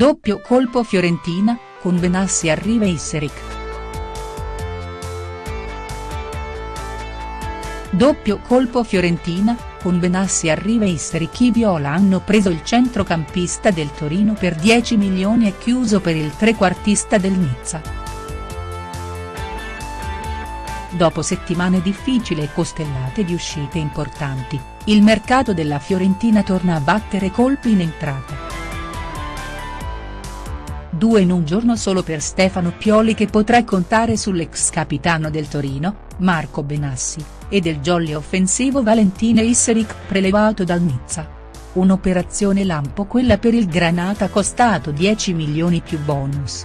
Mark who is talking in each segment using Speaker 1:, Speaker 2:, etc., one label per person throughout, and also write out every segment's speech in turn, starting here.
Speaker 1: Doppio colpo Fiorentina, con Benassi arriva Isseric. Doppio colpo Fiorentina, con Benassi arriva Isseric i Viola hanno preso il centrocampista del Torino per 10 milioni e chiuso per il trequartista del Nizza. Dopo settimane difficili e costellate di uscite importanti, il mercato della Fiorentina torna a battere colpi in entrata. Due in un giorno solo per Stefano Pioli che potrà contare sull'ex capitano del Torino, Marco Benassi, e del jolly offensivo Valentine Isseric prelevato dal Nizza. Un'operazione lampo quella per il Granata costato 10 milioni più bonus.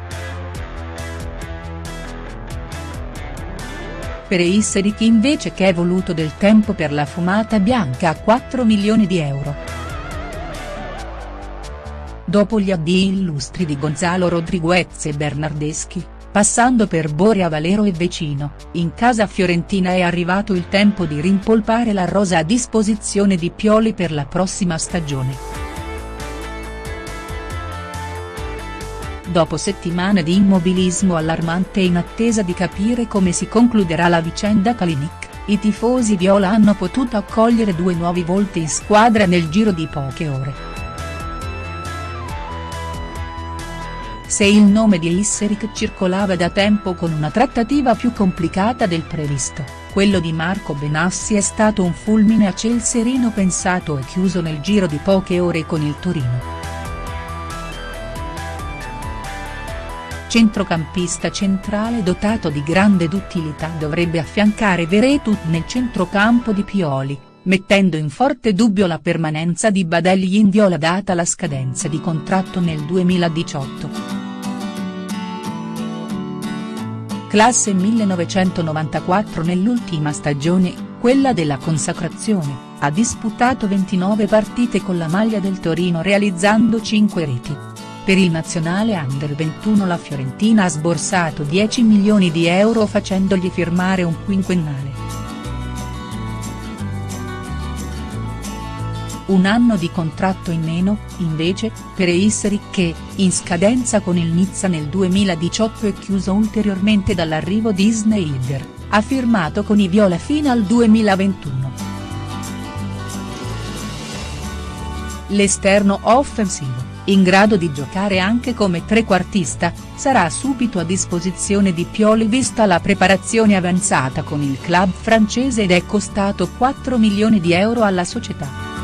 Speaker 1: Per Isseric invece che è voluto del tempo per la fumata bianca a 4 milioni di euro. Dopo gli addii illustri di Gonzalo Rodriguez e Bernardeschi, passando per Borea Valero e Vecino, in casa fiorentina è arrivato il tempo di rimpolpare la rosa a disposizione di Pioli per la prossima stagione. Dopo settimane di immobilismo allarmante e in attesa di capire come si concluderà la vicenda Kalinic, i tifosi viola hanno potuto accogliere due nuovi volti in squadra nel giro di poche ore. Se il nome di Isseric circolava da tempo con una trattativa più complicata del previsto, quello di Marco Benassi è stato un fulmine a ciel sereno pensato e chiuso nel giro di poche ore con il Torino. Centrocampista centrale dotato di grande duttilità dovrebbe affiancare Veretut nel centrocampo di Pioli, mettendo in forte dubbio la permanenza di Badelli in viola data la scadenza di contratto nel 2018. Classe 1994 Nell'ultima stagione, quella della consacrazione, ha disputato 29 partite con la maglia del Torino realizzando 5 reti. Per il nazionale under 21 la Fiorentina ha sborsato 10 milioni di euro facendogli firmare un quinquennale. Un anno di contratto in meno, invece, per Eisseri che, in scadenza con il Nizza nel 2018 e chiuso ulteriormente dall'arrivo di Sneijder, ha firmato con i Viola fino al 2021. L'esterno offensivo, in grado di giocare anche come trequartista, sarà subito a disposizione di Pioli vista la preparazione avanzata con il club francese ed è costato 4 milioni di euro alla società.